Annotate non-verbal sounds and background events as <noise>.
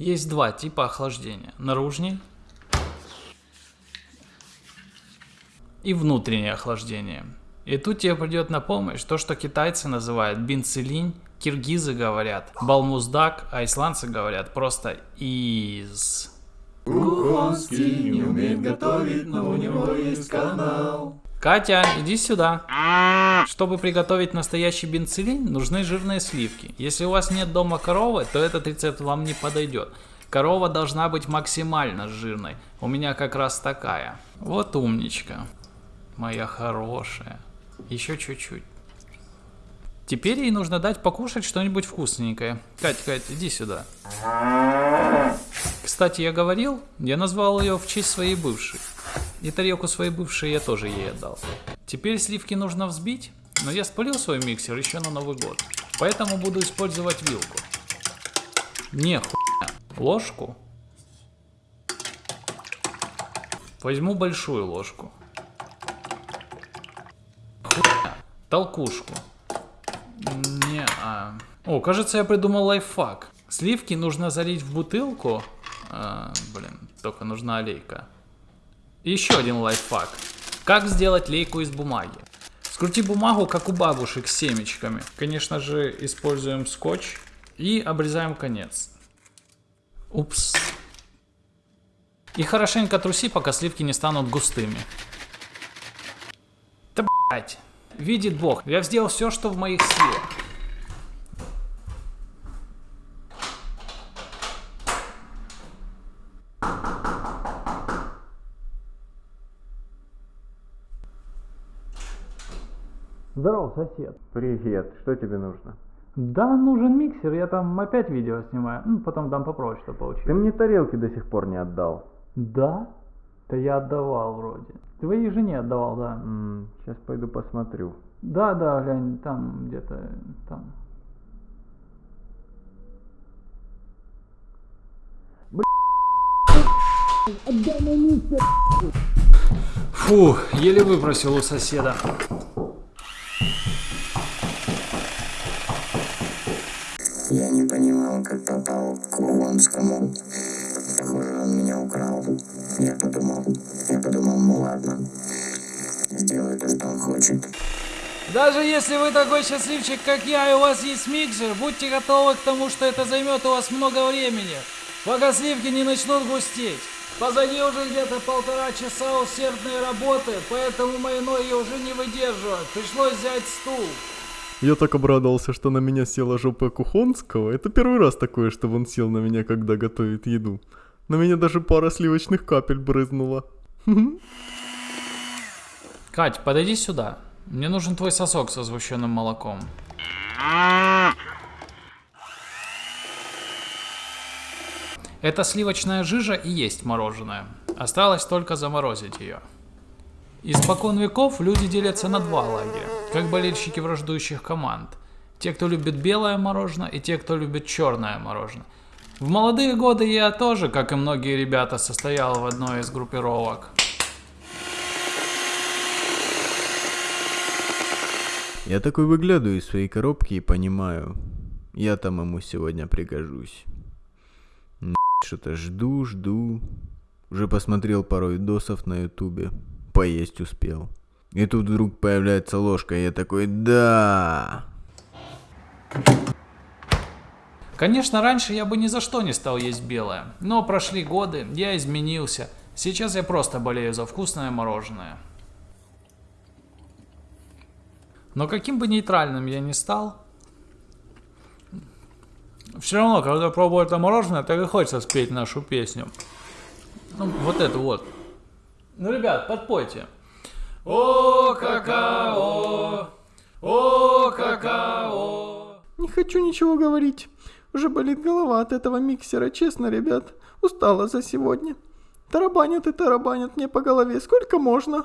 Есть два типа охлаждения. Наружный и внутреннее охлаждение. И тут тебе придет на помощь то, что китайцы называют бенцелинь, киргизы говорят балмуздак, а исландцы говорят просто из. Кухонский не умеет готовить, но у него есть канал. Катя, иди сюда. Чтобы приготовить настоящий бенцелин, нужны жирные сливки. Если у вас нет дома коровы, то этот рецепт вам не подойдет. Корова должна быть максимально жирной. У меня как раз такая. Вот умничка. Моя хорошая. Еще чуть-чуть. Теперь ей нужно дать покушать что-нибудь вкусненькое. Кать, Кать, иди сюда. Кстати, я говорил, я назвал ее в честь своей бывшей. И тарелку своей бывшей я тоже ей отдал. Теперь сливки нужно взбить, но я спалил свой миксер еще на Новый год. Поэтому буду использовать вилку. Не хуйня. Ложку. Возьму большую ложку. Хуйня. Толкушку. Не, а... О, кажется, я придумал лайфхак. Сливки нужно залить в бутылку. А, блин, только нужна олейка. Еще один лайфхак. Как сделать лейку из бумаги? Скрути бумагу, как у бабушек с семечками. Конечно же, используем скотч и обрезаем конец. Упс. И хорошенько труси, пока сливки не станут густыми. Да блять. Видит Бог, я сделал все, что в моих силах. Здорово, сосед. Привет, что тебе нужно? Да, нужен миксер, я там опять видео снимаю. Ну, потом дам попроще, что Ты получилось. мне тарелки до сих пор не отдал. Да? Да я отдавал вроде. Твоей жене отдавал, да. сейчас пойду посмотрю. Да, да, глянь, там где-то там. Фу, еле выпросил у соседа. Я не понимал, как попал к Курганскому. Похоже, он меня украл. Я подумал, я подумал, ну ладно. Сделай то, что он хочет. Даже если вы такой счастливчик, как я, и у вас есть миксер, будьте готовы к тому, что это займет у вас много времени, пока сливки не начнут густеть. Позади уже где-то полтора часа усердной работы, поэтому мои ноги уже не выдерживают. Пришлось взять стул. Я так обрадовался, что на меня села жопа Кухонского. Это первый раз такое, чтобы он сел на меня, когда готовит еду. На меня даже пара сливочных капель брызнула. <laughs> Кать, подойди сюда. Мне нужен твой сосок со сгущенным молоком. Это сливочная жижа и есть мороженое. Осталось только заморозить ее. Испокон веков люди делятся на два лагеря, как болельщики враждующих команд. Те, кто любит белое мороженое, и те, кто любит черное мороженое. В молодые годы я тоже, как и многие ребята, состоял в одной из группировок. Я такой выглядываю из своей коробки и понимаю, я там ему сегодня пригожусь. Что-то жду, жду. Уже посмотрел пару видосов на ютубе. Поесть успел. И тут вдруг появляется ложка, и я такой, да. Конечно, раньше я бы ни за что не стал есть белое, но прошли годы, я изменился. Сейчас я просто болею за вкусное мороженое. Но каким бы нейтральным я ни стал, все равно, когда пробую это мороженое, так и хочется спеть нашу песню. Ну, вот эту вот. Ну, ребят, подпойте. О, какао, о, какао. Не хочу ничего говорить. Уже болит голова от этого миксера, честно, ребят. Устала за сегодня. Тарабанят и тарабанят мне по голове. Сколько можно?